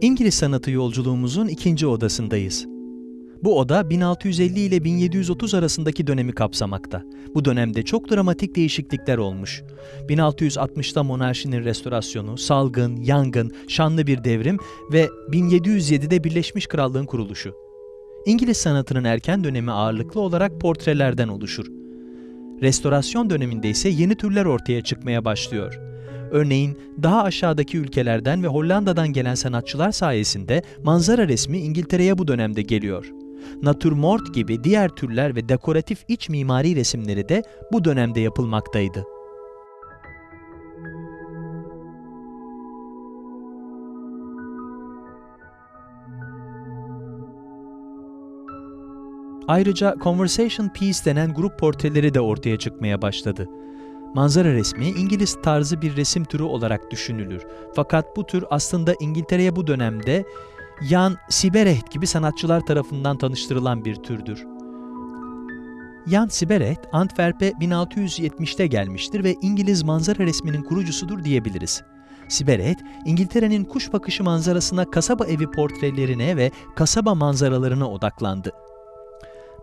İngiliz sanatı yolculuğumuzun ikinci odasındayız. Bu oda 1650 ile 1730 arasındaki dönemi kapsamakta. Bu dönemde çok dramatik değişiklikler olmuş. 1660'ta monarşinin restorasyonu, salgın, yangın, şanlı bir devrim ve 1707'de Birleşmiş Krallığın kuruluşu. İngiliz sanatının erken dönemi ağırlıklı olarak portrelerden oluşur. Restorasyon döneminde ise yeni türler ortaya çıkmaya başlıyor. Örneğin daha aşağıdaki ülkelerden ve Hollanda'dan gelen sanatçılar sayesinde manzara resmi İngiltere'ye bu dönemde geliyor. Natürmort gibi diğer türler ve dekoratif iç mimari resimleri de bu dönemde yapılmaktaydı. Ayrıca Conversation Piece denen grup portreleri de ortaya çıkmaya başladı. Manzara resmi İngiliz tarzı bir resim türü olarak düşünülür. Fakat bu tür aslında İngiltere'ye bu dönemde Jan Siberecht gibi sanatçılar tarafından tanıştırılan bir türdür. Jan Siberecht, Antwerp'e 1670'te gelmiştir ve İngiliz manzara resminin kurucusudur diyebiliriz. Siberecht, İngiltere'nin kuş bakışı manzarasına kasaba evi portrelerine ve kasaba manzaralarına odaklandı.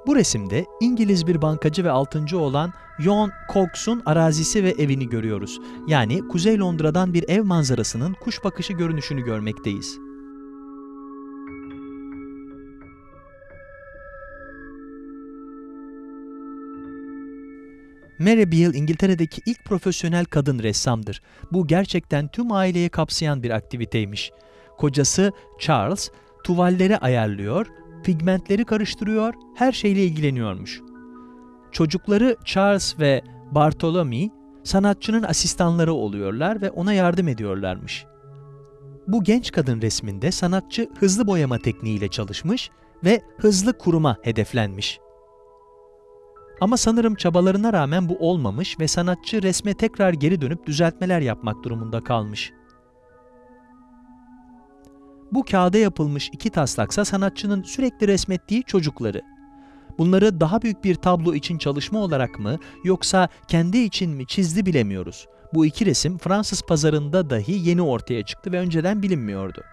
Bu resimde İngiliz bir bankacı ve altıncı olan John Cox'un arazisi ve evini görüyoruz. Yani Kuzey Londra'dan bir ev manzarasının kuş bakışı görünüşünü görmekteyiz. Mary Beale İngiltere'deki ilk profesyonel kadın ressamdır. Bu gerçekten tüm aileyi kapsayan bir aktiviteymiş. Kocası Charles tuvalleri ayarlıyor, pigmentleri karıştırıyor, her şeyle ilgileniyormuş. Çocukları Charles ve Bartholomew sanatçının asistanları oluyorlar ve ona yardım ediyorlarmış. Bu genç kadın resminde sanatçı hızlı boyama tekniğiyle çalışmış ve hızlı kuruma hedeflenmiş. Ama sanırım çabalarına rağmen bu olmamış ve sanatçı resme tekrar geri dönüp düzeltmeler yapmak durumunda kalmış. Bu kağıda yapılmış iki taslaksa sanatçının sürekli resmettiği çocukları. Bunları daha büyük bir tablo için çalışma olarak mı yoksa kendi için mi çizdi bilemiyoruz. Bu iki resim Fransız pazarında dahi yeni ortaya çıktı ve önceden bilinmiyordu.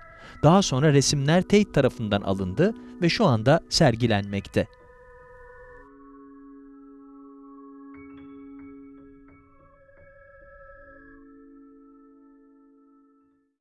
Daha sonra resimler Tate tarafından alındı ve şu anda sergilenmekte.